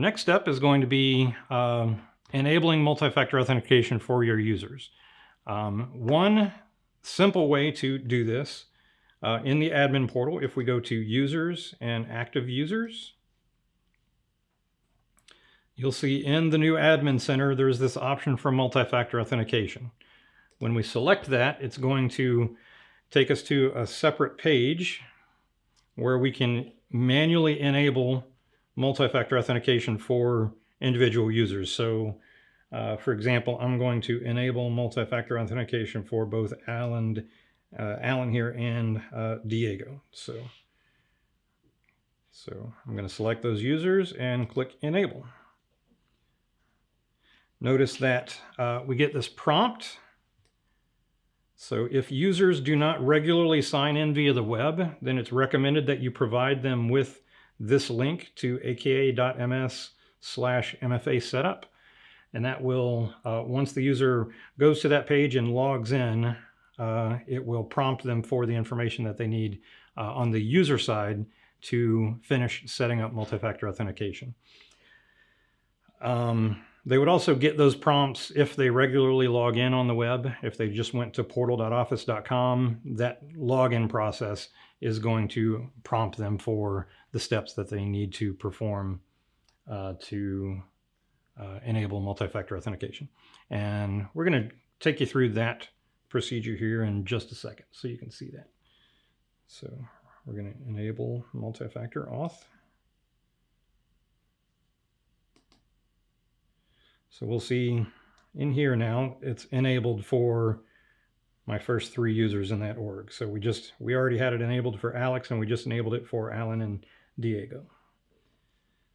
Next step is going to be um, enabling multi-factor authentication for your users. Um, one simple way to do this uh, in the admin portal, if we go to users and active users, you'll see in the new admin center, there's this option for multi-factor authentication. When we select that, it's going to take us to a separate page where we can manually enable multi-factor authentication for individual users. So uh, for example, I'm going to enable multi-factor authentication for both Alan, uh, Alan here and uh, Diego. So, so I'm going to select those users and click enable. Notice that uh, we get this prompt. So if users do not regularly sign in via the web, then it's recommended that you provide them with this link to aka.ms slash MFA setup. And that will, uh, once the user goes to that page and logs in, uh, it will prompt them for the information that they need uh, on the user side to finish setting up multi-factor authentication. Um, they would also get those prompts if they regularly log in on the web. If they just went to portal.office.com, that login process is going to prompt them for the steps that they need to perform uh, to uh, enable multi-factor authentication. And we're going to take you through that procedure here in just a second so you can see that. So we're going to enable multi-factor auth. So we'll see in here now, it's enabled for my first three users in that org. So we just, we already had it enabled for Alex and we just enabled it for Alan and Diego.